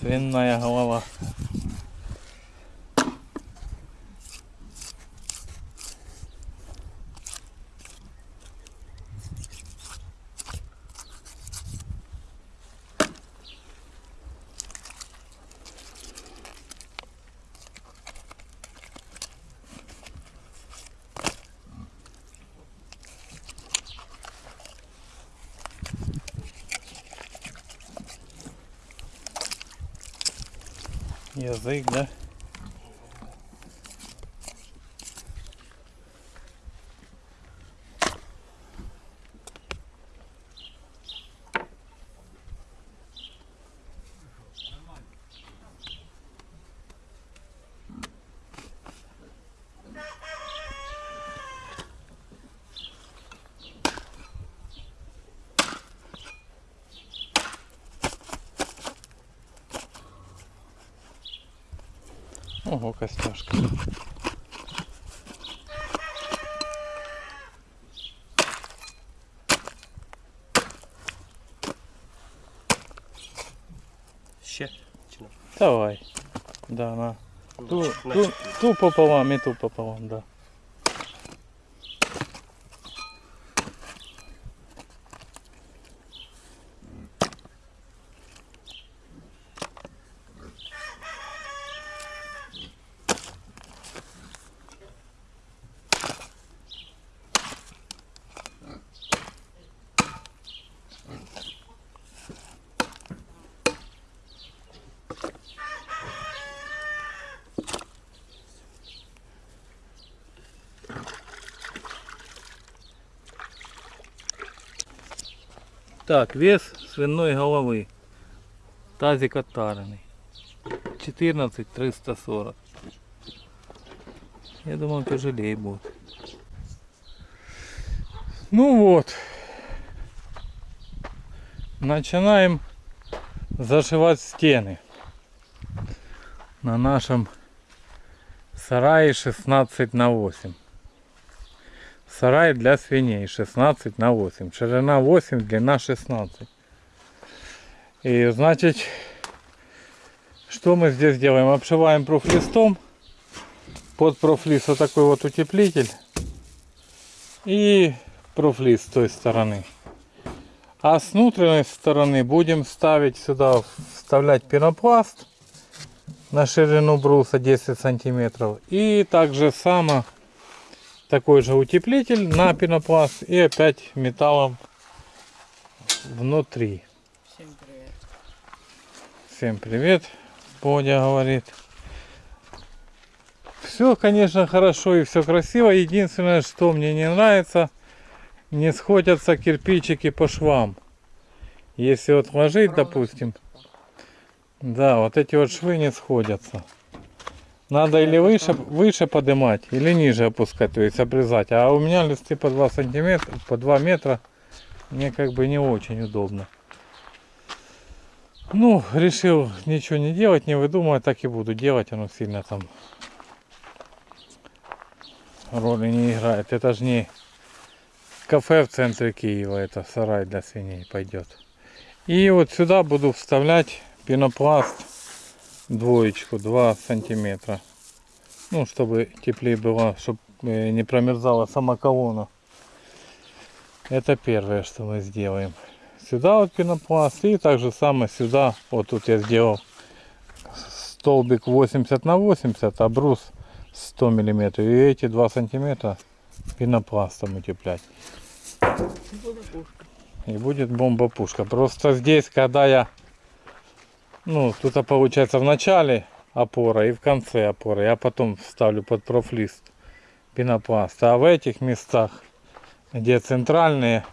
Свиная голова. Язык, да? Ого, костяшка. Ще? Давай. Да, на. Ту, На ту, чотири. ту пополам и ту пополам, да. Так, вес свиной головы. Тазик оттаренный. 14 340. Я думал, тяжелее будет. Ну вот. Начинаем зашивать стены. На нашем сарае 16 на 8. Сарай для свиней 16 на 8. Ширина 8, длина 16. И значит, что мы здесь делаем? Обшиваем профлистом. Под профлист вот такой вот утеплитель. И профлист с той стороны. А с внутренней стороны будем ставить сюда, вставлять пенопласт на ширину бруса 10 сантиметров. И также само такой же утеплитель на пенопласт и опять металлом внутри. Всем привет. Всем привет, Бодя говорит. Все, конечно, хорошо и все красиво. Единственное, что мне не нравится, не сходятся кирпичики по швам. Если вот ложить, допустим, да, вот эти вот швы не сходятся. Надо или выше, выше поднимать, или ниже опускать, то есть обрезать. А у меня листы по 2 сантиметра, по 2 метра, мне как бы не очень удобно. Ну, решил ничего не делать, не выдумывать, так и буду делать. Оно сильно там роли не играет. Это же не кафе в центре Киева, это сарай для свиней пойдет. И вот сюда буду вставлять пенопласт двоечку 2 сантиметра. Ну, чтобы теплее было, чтобы не промерзала сама колонна. Это первое, что мы сделаем. Сюда вот пенопласт и также самое сюда. Вот тут я сделал столбик 80 на 80, а брус 100 миллиметров. И эти 2 сантиметра пенопластом утеплять. Пушка. И будет бомба-пушка. Просто здесь, когда я... Ну, тут получается в начале опора и в конце опоры. Я потом вставлю под профлист пенопласт. А в этих местах, где центральные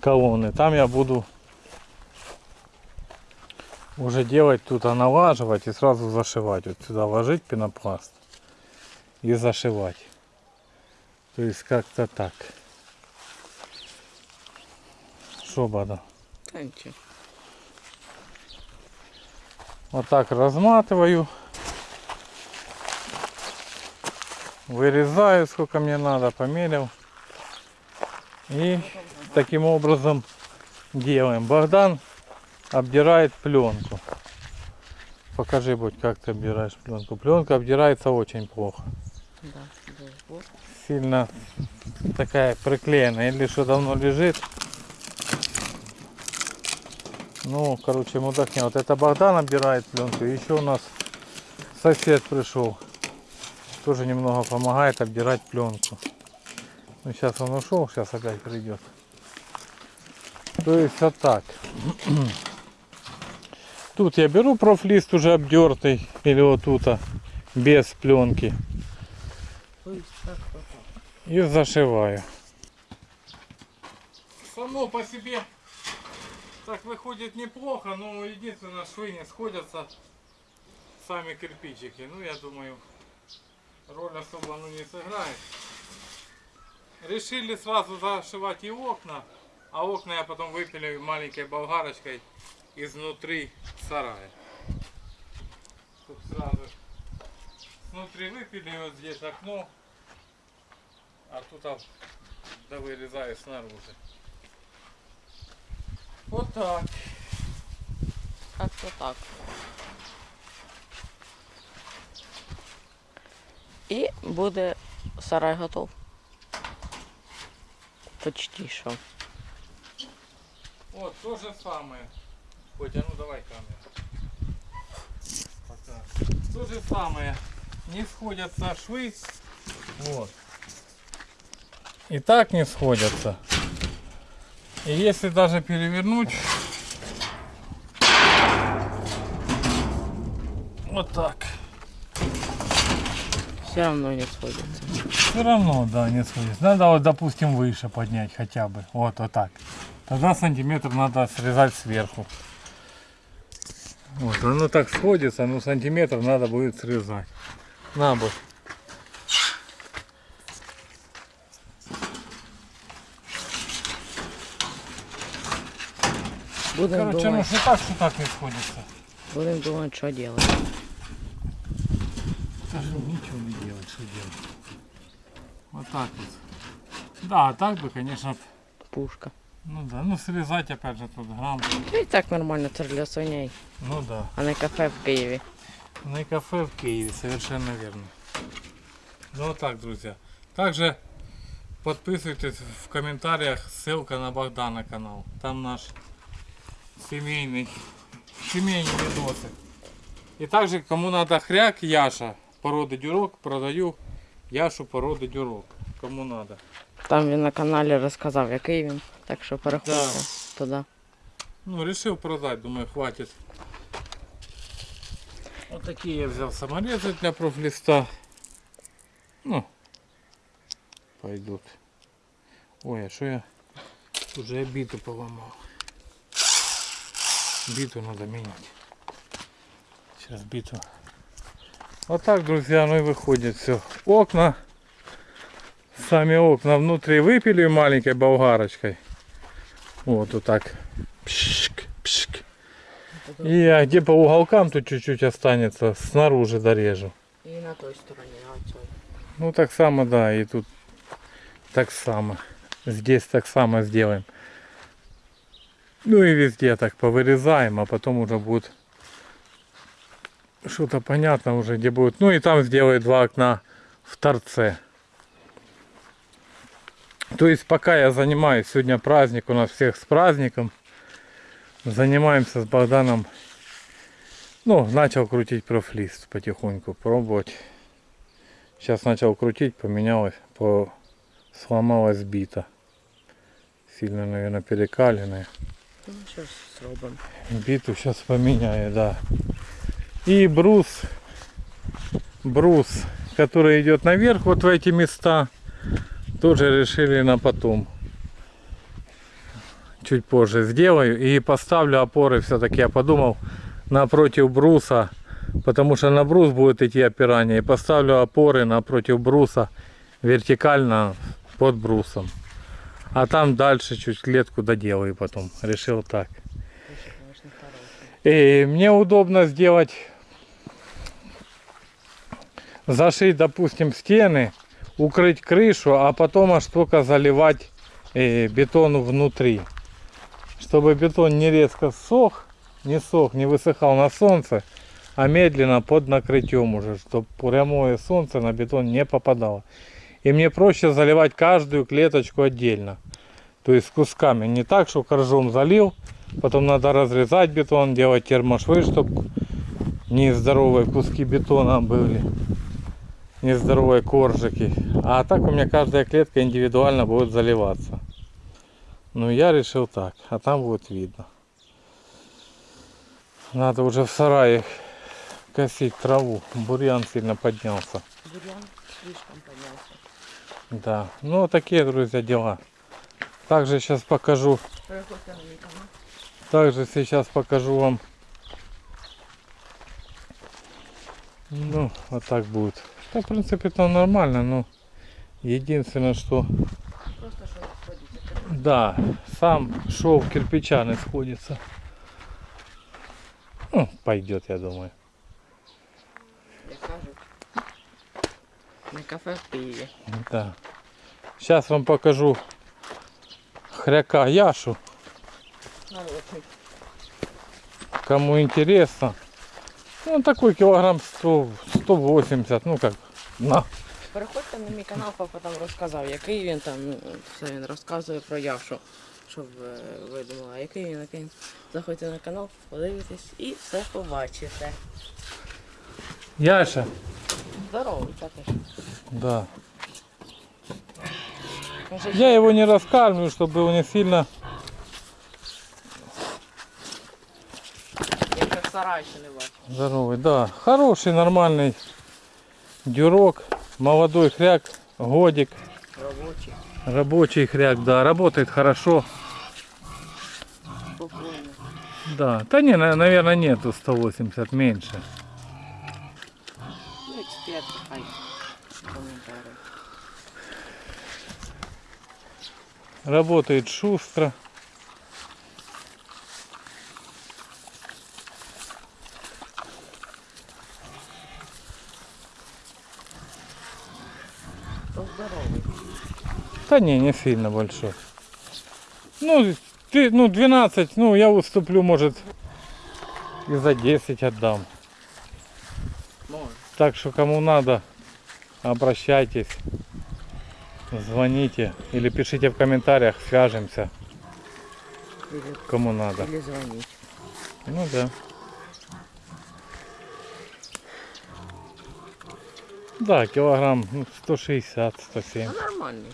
колонны, там я буду уже делать тут, а налаживать и сразу зашивать. Вот сюда ложить пенопласт и зашивать. То есть как-то так. Что, Бада? Та нічого. Вот так разматываю. Вырезаю сколько мне надо, померил. И таким образом делаем. Богдан обдирает пленку. Покажи, будь, как ты обдираешь пленку. Пленка обдирается очень плохо. Да. Сильно такая приклеенная. Или что давно лежит. Ну, короче, мудак не. Вот это Богдан обдирает пленку. Еще у нас сосед пришел. Тоже немного помогает обдирать пленку. Ну, сейчас он ушел, сейчас опять придет. То есть вот так. Тут я беру профлист уже обдертый. Или вот тут, а, без пленки. И зашиваю. Само по себе так выходит неплохо, но единственное швы не сходятся сами кирпичики. Ну я думаю, роль особо ну, не сыграет. Решили сразу зашивать и окна, а окна я потом выпилю маленькой болгарочкой изнутри сарая. Тут сразу Внутри выпили вот здесь окно, а тут а, да вырезаю снаружи. Вот так. Как-то так. І буде сарай готов. Почти що. Вот то же самое. Котя, ну давай камеру. Пока. То же самое. Не сходятся швы. Вот. И так не сходятся. И если даже перевернуть, вот так, Все равно не сходиться. все равно, да, не сходится. Надо вот, допустим, выше поднять хотя бы. Вот, вот так. Тогда сантиметр надо срезать сверху. Вот, оно так сходится, но сантиметр надо будет срезать. На бок. Будемо Короче, ну думати, что так, что так не сходится. будем думати, що робити. Даже ничего не делать, что делать. Вот так вот. Да, а так бы, конечно, Пушка. ну да, ну срезать опять же тут грамм. Ну і так нормально, це ж для свиней, Ну да. а не кафе в Києві. На Ну кафе в Киеве, совершенно верно. Ну вот так, друзья. Также подписывайтесь в комментариях, ссылка на Богдана канал. Там наш семейный, семейный видосы. И также, кому надо хряк, Яша, породы дюрок, продаю Яшу породы дюрок. Кому надо. Там він на каналі розказав, який він. Так що переходьте Да. туди. Ну, решил продать, думаю, хватит. Вот такие я взял саморезы для профлиста. Ну, пойдут. Ой, а что я? Тут же я биту поломал. Биту надо менять. Сейчас биту. Вот так, друзья, ну и выходит все. Окна. Сами окна внутри выпили маленькой болгарочкой. Вот, вот так. Пшик, пшик. И а где по уголкам тут чуть-чуть останется, снаружи дорежу. І на той стороні, на цій. Ну так само, да, и тут так само. Здесь так само сделаем. Ну и везде так повырезаем, а потом уже будет что-то понятно уже, где будет. Ну и там сделаю два окна в торце. То есть пока я занимаюсь, сегодня праздник у нас всех с праздником. Занимаемся с Богданом. Ну, начал крутить профлист потихоньку, пробовать. Сейчас начал крутить, поменялось, по... сломалась бита. Сильно, наверное, перекаленная. Ну, ж зробимо. Сейчас поменяю, да. И брус, брус, который идет наверх вот в эти места, тоже решили на потом. Чуть позже сделаю и поставлю опоры все-таки, я подумал, напротив бруса, потому что на брус будет идти опирание, и поставлю опоры напротив бруса вертикально под брусом. А там дальше чуть клетку доделаю потом. Решил так. И мне удобно сделать, зашить, допустим, стены, укрыть крышу, а потом аж только заливать э, бетон внутри. Чтобы бетон не резко сох, не сох, не высыхал на солнце, а медленно под накрытием уже, чтобы прямое солнце на бетон не попадало. И мне проще заливать каждую клеточку отдельно. То есть кусками. Не так, что коржом залил, потом надо разрезать бетон, делать термошвы, чтобы нездоровые куски бетона были. Нездоровые коржики. А так у меня каждая клетка индивидуально будет заливаться. Ну я решил так, а там будет видно. Надо уже в сарае косить траву. Бурьян сильно поднялся. Бурьян слишком поднялся. Да, ну такие, друзья, дела. Также сейчас покажу, также сейчас покажу вам. Ну, вот так будет. Да, в принципе, там нормально, но единственное, что, да, сам шов кирпича не сходится. Ну, пойдет, я думаю. Як кажуть. На кафе в Києві. Да. Сейчас вам покажу хряка Яшу, кому интересно. Ну, он такой килограмм 100, 180, ну как, на. Переходьте на мій канал, папа там розказав, який він там, все він розказує про Яшу. Щоб е, ви думали, який він, який він. Заходьте на канал, подивитесь і все побачите. Яша, Здоровий також. да. Я его не раскармливаю, чтобы его не сильно... Здоровый, да. Хороший, нормальный дюрок, молодой хряк, годик, Робочий, рабочий хряк, да, работает хорошо. спокійно. Да, да не, на- наверное, нету 180, меньше. Работает шустро. Да не, не сильно большой. Ну, ты, ну 12, ну я уступлю, может, и за 10 отдам. Може. Так что кому надо, обращайтесь, звоните или пишите в комментариях, свяжемся, Или, кому надо. или дзвоніть. Ну да. Да, килограмм ну, 160, 170. Ну нормальний.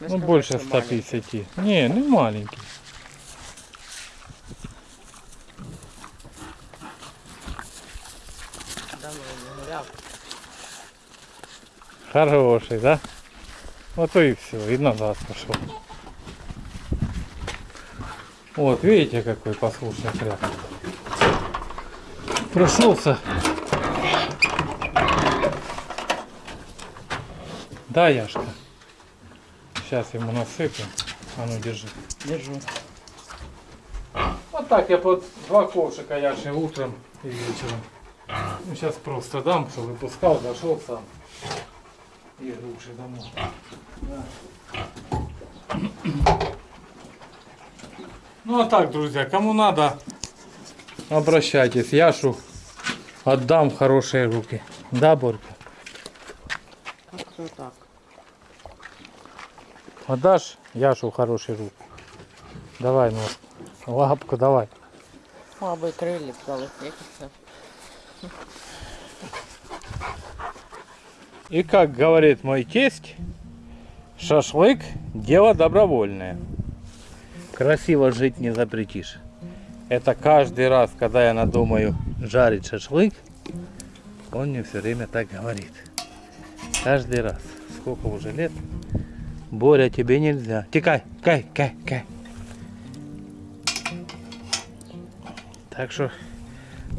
Не Ну больше що маленький. 150. Не, не маленький. Давно не гуляв. Хороший, да? Вот и все, и назад пошел. Вот, видите, какой послушный хряк. Прошелся. Да, Яшка. Сейчас ему насыпем. А ну держи. Держу. Вот так я под два ковшика Яши утром и вечером. Ну, сейчас просто дам, чтобы выпускал, зашел сам. И груши домой. Да. Ну а так, друзья, кому надо, обращайтесь. Яшу отдам в хорошие руки. Да, Борька? Как-то так. Отдашь Яшу в хорошие руки? Давай, ну, лапку давай. Мабуть, крилік дали. И как говорит мой тесть, шашлык – дело добровольное. Красиво жить не запретишь. Это каждый раз, когда я надумаю жарить шашлык, он мне все время так говорит. Каждый раз. Сколько уже лет? Боря, тебе нельзя. Тикай, кай, кай, кай. Так что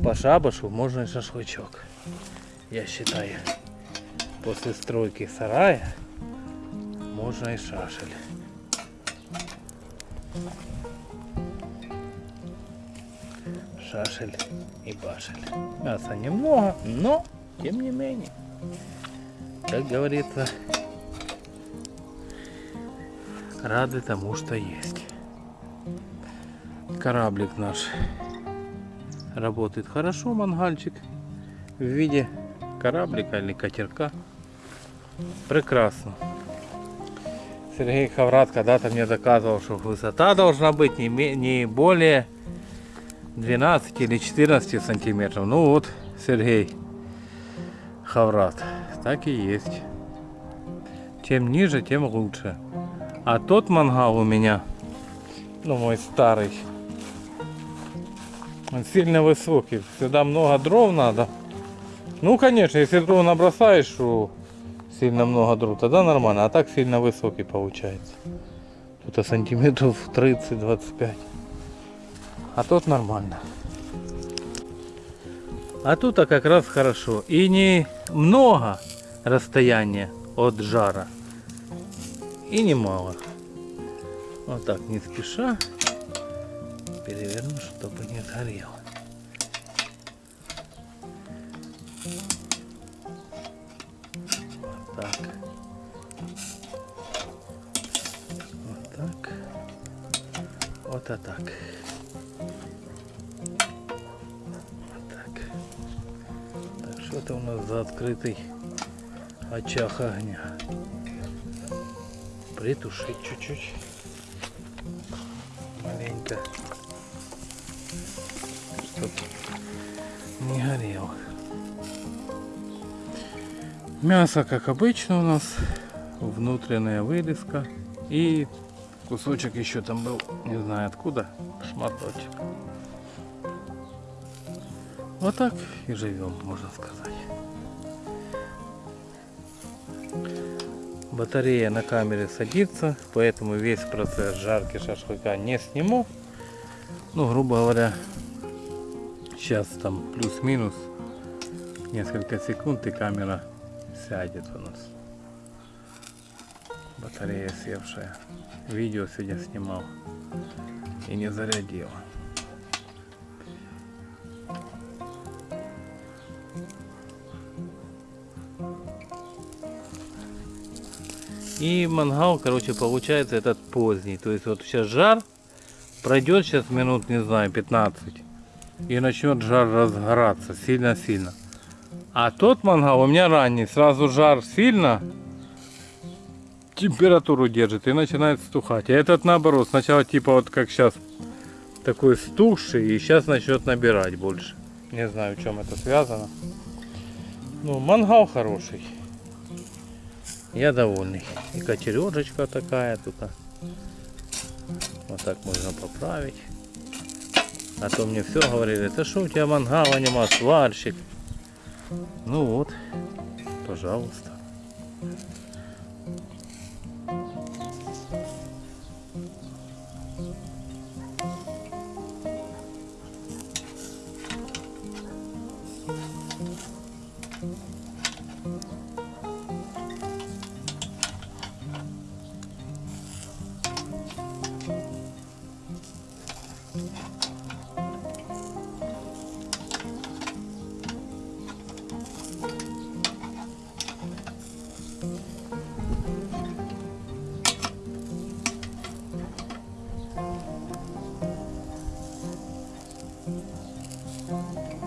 по шабашу можно и шашлычок. Я считаю. После стройки сарая можно и шашель. Шашель и башель. Мяса немного, но тем не менее. Как говорится, рады тому, что есть. Кораблик наш Работает хорошо мангальчик в виде кораблика или катерка. Прекрасно. Сергей Хаврат когда-то мне доказывал, что высота должна быть не, не более 12 или 14 сантиметров. Ну вот, Сергей Хаврат, так и есть. Чем ниже, тем лучше. А тот мангал у меня, ну мой старый, он сильно высокий. Сюда много дров надо. Ну, конечно, если дров набросаешь, что сильно много дров, тогда нормально. А так сильно высокий получается. Тут сантиметров 30-25. А тут нормально. А тут а как раз хорошо. И не много расстояния от жара. И не мало. Вот так, не спеша. Переверну, чтобы не сгорел. А так. Так. Так, что это у нас за открытый очаг огня? Притушить чуть-чуть. Маленько. Чтоб не горел. Мясо, как обычно, у нас внутренняя вырезка и кусочек еще там был, не знаю откуда, шматочек. Вот так и живем, можно сказать. Батарея на камере садится, поэтому весь процесс жарки шашлыка не сниму. Ну, грубо говоря, сейчас там плюс-минус несколько секунд и камера сядет у нас. Батарея севшая. Видео сегодня снимал и не зарядила. И мангал, короче, получается этот поздний. То есть вот сейчас жар, пройдет сейчас минут, не знаю, 15. И начнет жар разгораться сильно-сильно. А тот мангал у меня ранний, сразу жар сильно, температуру держит и начинает стухать. А этот наоборот, сначала типа вот как сейчас такой стухший и сейчас начнет набирать больше. Не знаю, в чем это связано. Ну, мангал хороший. Я довольный. И кочережечка такая тут. а. Вот так можно поправить. А то мне все говорили, это что у тебя мангала нема, сварщик. Ну вот, пожалуйста. Música